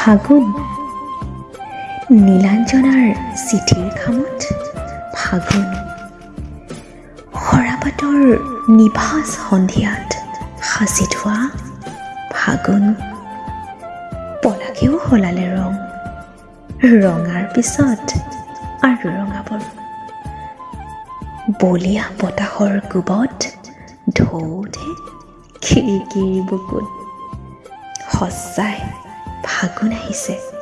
ফাগুন। নীলাঞ্জনাৰ চিঠিৰ খামত ফাগুন। সৰাপাতৰ নিভাজ সন্ধিয়াত সাঁচি থোৱা ফাগুন। পলাকেও সলালে ৰং। ৰঙাৰ পিছত আৰু ৰঙাবৰ বলিয়া বতাহৰ কোবত ঢৌতে খিৰিকীৰ বুকুত সঁচাই Hakuna Hise.